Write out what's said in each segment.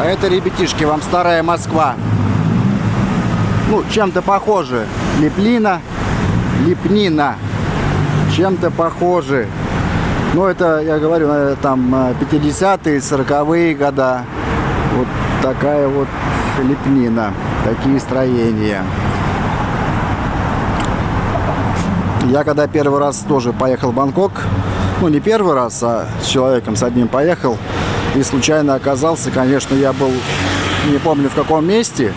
А это, ребятишки, вам старая Москва. Ну, чем-то похоже. Леплина, лепнина. Чем-то похожи. Ну, это, я говорю, наверное, там 50-е, 40-е года. Вот такая вот лепнина. Такие строения. Я когда первый раз тоже поехал в Бангкок, ну не первый раз, а с человеком с одним поехал, и случайно оказался, конечно, я был, не помню в каком месте,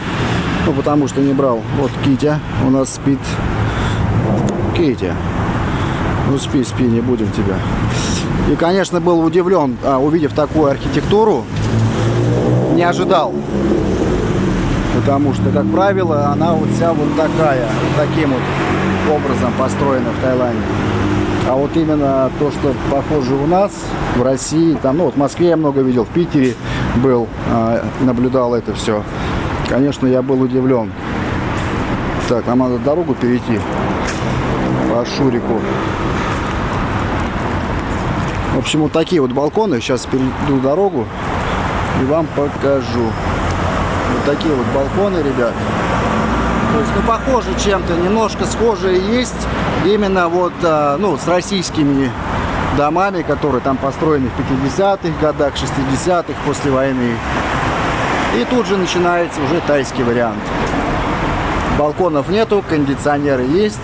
ну потому что не брал. Вот Китя у нас спит. Китя, ну спи, спи, не будем тебя. И, конечно, был удивлен, а, увидев такую архитектуру, не ожидал. Потому что, как правило, она вот вся вот такая, вот таким вот образом построена в Таиланде. А вот именно то, что похоже у нас, в России, там, ну вот в Москве я много видел, в Питере был, а, наблюдал это все. Конечно, я был удивлен. Так, нам надо дорогу перейти по Шурику. В общем, вот такие вот балконы. Сейчас перейду дорогу и вам покажу. Вот такие вот балконы, ребят. То есть, ну, похоже чем-то, немножко схожие есть именно вот, а, ну, с российскими домами, которые там построены в 50-х годах, 60-х, после войны. И тут же начинается уже тайский вариант. Балконов нету, кондиционеры есть,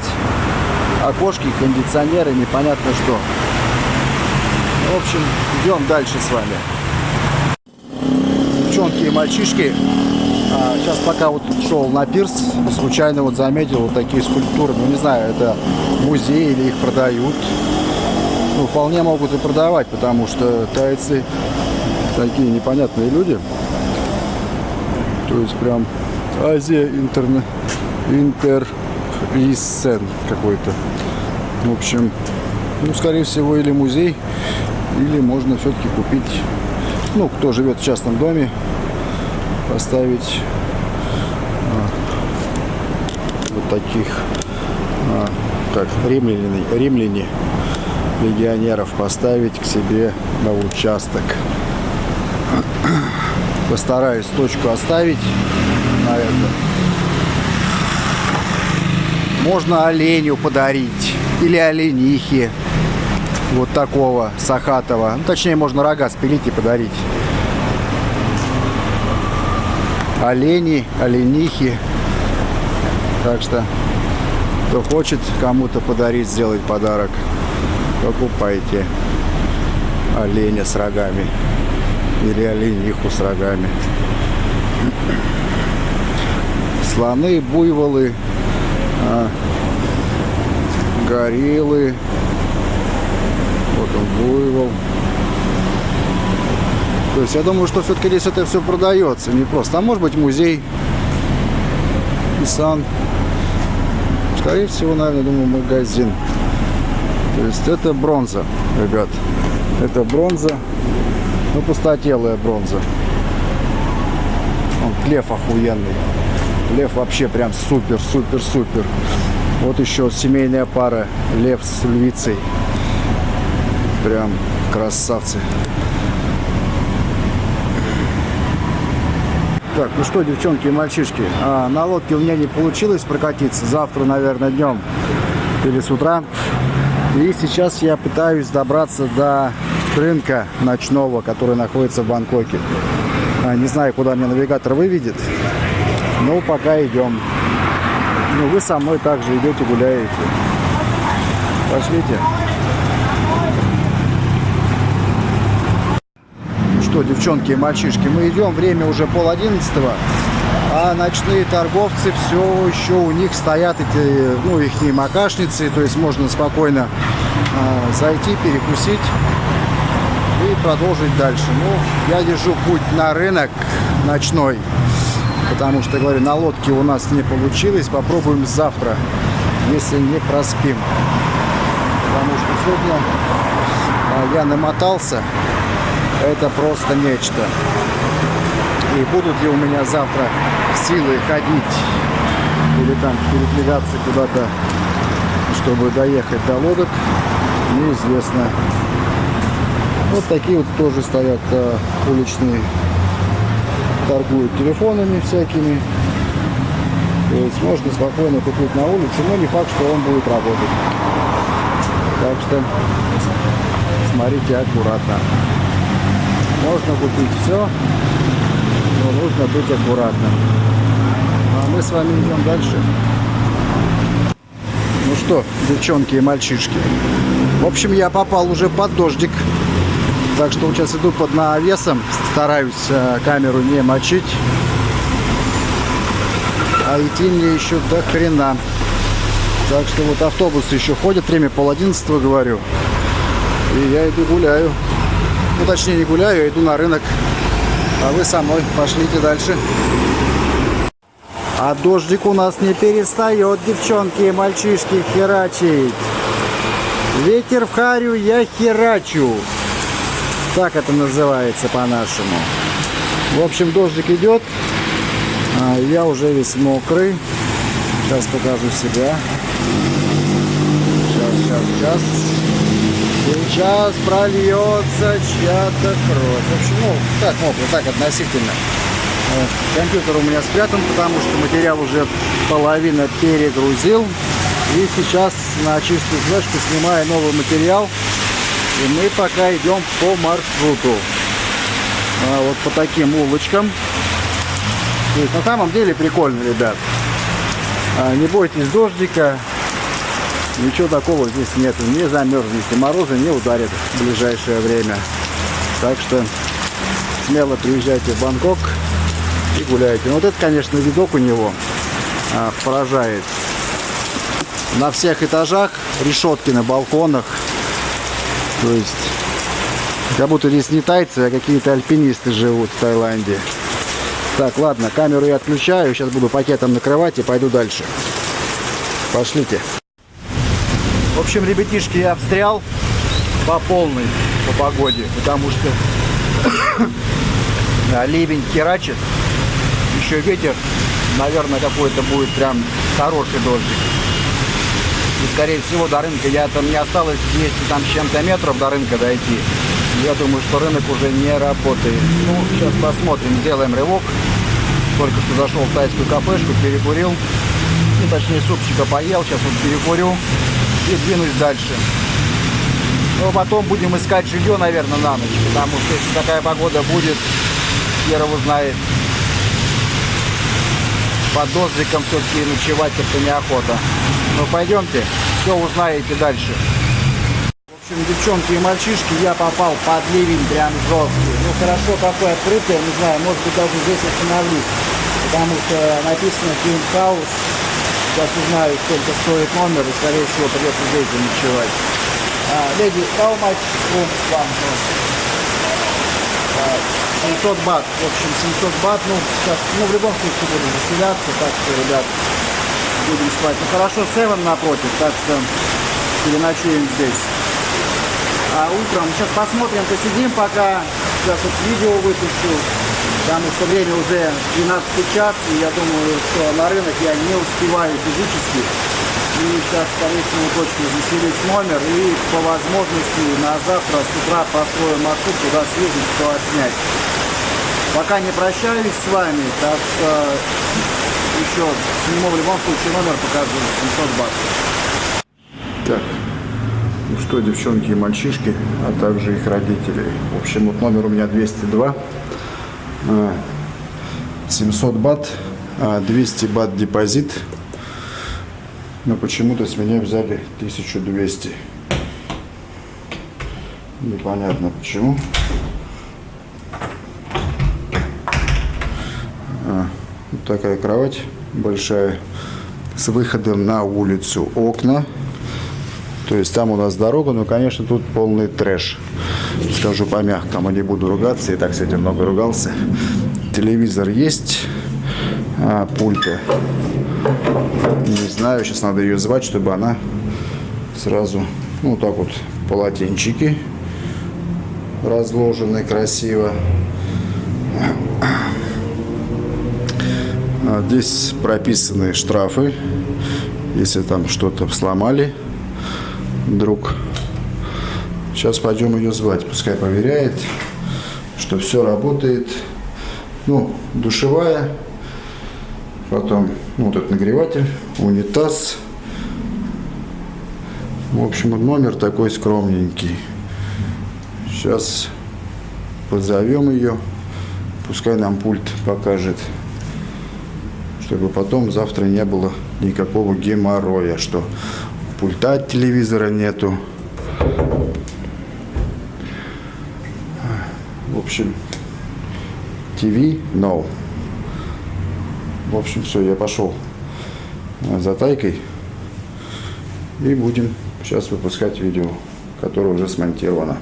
окошки, кондиционеры, непонятно что. В общем, идем дальше с вами. Девчонки и мальчишки, а, сейчас пока вот шел на пирс, случайно вот заметил вот такие скульптуры. Ну, не знаю, это музей или их продают. Ну, вполне могут и продавать, потому что тайцы такие непонятные люди. То есть прям Азия интерне... интервисен какой-то. В общем, ну, скорее всего, или музей, или можно все-таки купить, ну, кто живет в частном доме, поставить а, вот таких, а, как римляне, римляне, легионеров поставить к себе на участок. Постараюсь точку оставить на это. Можно оленю подарить или оленихи вот такого сахатого. Ну, точнее, можно рога спилить и подарить олени, оленихи. Так что, кто хочет кому-то подарить, сделать подарок, покупайте оленя с рогами или олениху с рогами. Слоны, буйволы, а, гориллы. Вот он, буйвол. То есть я думаю, что все-таки здесь это все продается, не просто. А может быть музей, Исан. Скорее всего, наверное, думаю, магазин. То есть это бронза, ребят. Это бронза. Ну, пустотелая бронза. Он лев охуенный. Лев вообще прям супер, супер, супер. Вот еще семейная пара. Лев с львицей. Прям красавцы. Так, ну что, девчонки и мальчишки, а, на лодке у меня не получилось прокатиться. Завтра, наверное, днем или с утра. И сейчас я пытаюсь добраться до рынка ночного, который находится в Бангкоке. А, не знаю, куда меня навигатор выведет, но пока идем. Ну, вы со мной также идете, гуляете. Пошлите. Что, девчонки и мальчишки, мы идем, время уже пол одиннадцатого, а ночные торговцы все еще у них стоят эти, ну, их макашницы, то есть можно спокойно э, зайти, перекусить и продолжить дальше. Ну, я держу путь на рынок ночной, потому что, говорю, на лодке у нас не получилось, попробуем завтра, если не проспим. Потому что сегодня э, я намотался это просто нечто. И будут ли у меня завтра силы ходить или там передвигаться куда-то, чтобы доехать до лодок, неизвестно. Вот такие вот тоже стоят а, уличные торгуют телефонами всякими. То есть можно спокойно купить на улице, но не факт, что он будет работать. Так что смотрите аккуратно. Можно купить все, но нужно быть аккуратным. А мы с вами идем дальше. Ну что, девчонки и мальчишки. В общем, я попал уже под дождик. Так что сейчас иду под навесом. Стараюсь э, камеру не мочить. А идти мне еще до хрена. Так что вот автобусы еще ходят. Время пол одиннадцатого, говорю. И я иду гуляю. Ну, точнее, не гуляю, иду на рынок. А вы со мной пошлите дальше. А дождик у нас не перестает, девчонки и мальчишки, херачить. Ветер в харю, я херачу. Так это называется по-нашему. В общем, дождик идет. А я уже весь мокрый. Сейчас покажу себя. Сейчас, сейчас, сейчас. Сейчас прольется чья-то кровь. В общем, ну, так мокро, так относительно. Компьютер у меня спрятан, потому что материал уже половина перегрузил. И сейчас на чистую флешку снимаю новый материал. И мы пока идем по маршруту. А вот по таким улочкам. То есть на самом деле прикольно, ребят. А, не бойтесь дождика. Ничего такого здесь нет. Не замерзнете. Морозы не ударят в ближайшее время. Так что смело приезжайте в Бангкок и гуляете. Ну, вот это, конечно, видок у него а, поражает. На всех этажах решетки на балконах. То есть, как будто здесь не тайцы, а какие-то альпинисты живут в Таиланде. Так, ладно, камеру я отключаю. Сейчас буду пакетом накрывать и пойду дальше. Пошлите. В общем, ребятишки, я встрял по полной по погоде, потому что ливень херачит еще ветер, наверное, какой-то будет прям хороший дождик. И, скорее всего, до рынка я там не осталось 200 там с чем-то метров до рынка дойти. Я думаю, что рынок уже не работает. Ну, сейчас посмотрим, сделаем рывок. Только что зашел в тайскую кафешку, перекурил. Ну, точнее, супчика поел, сейчас вот перекурю и двинусь дальше. А потом будем искать жилье, наверное, на ночь, потому что если такая погода будет, хер его знает под дождиком все-таки ночевать это неохота. Ну пойдемте, все узнаете дальше. В общем, девчонки и мальчишки, я попал под ливень прям жесткий. Ну хорошо, какой открытый, не знаю, может быть даже здесь остановлюсь. Потому что написано King. Сейчас узнаю, сколько стоит номер, и скорее всего придется здесь ночевать. А, леди, how much room вам? 700 бат. В общем, 700 бат. Ну, сейчас, ну, в любом случае будем заселяться. Так что, ребят, будем спать. Ну, хорошо, 7 напротив, так что переночуем здесь. А утром, сейчас посмотрим, посидим пока. Сейчас вот видео выпущу. Потому что время уже 12 час, и я думаю, что на рынок я не успеваю физически. И сейчас, всего, точно заселить номер и по возможности на завтра с утра построим маршрут, туда съездить, все отснять. Пока не прощаюсь с вами, так что еще сниму в любом случае номер, покажу 700 баксов. Так, ну что, девчонки и мальчишки, а также их родители. В общем, вот номер у меня 202. 700 а, бат, 200 а, бат депозит но почему-то с меня взяли 1200. Непонятно почему. А, вот такая кровать большая с выходом на улицу окна. То есть там у нас дорога, но, конечно, тут полный трэш. Скажу по-мягкому, не буду ругаться, и так с этим много ругался. Телевизор есть, а, пульта не знаю, сейчас надо ее звать, чтобы она сразу, ну, так вот, полотенчики разложены красиво. А здесь прописаны штрафы, если там что-то сломали вдруг. Сейчас пойдем ее звать, пускай проверяет, что все работает. Ну, душевая, потом ну, вот этот нагреватель, унитаз. В общем, номер такой скромненький. Сейчас позовем ее, пускай нам пульт покажет, чтобы потом завтра не было никакого геморроя, что пульта от телевизора нету. В общем, ТВ no. В общем, все, я пошел за тайкой и будем сейчас выпускать видео, которое уже смонтировано.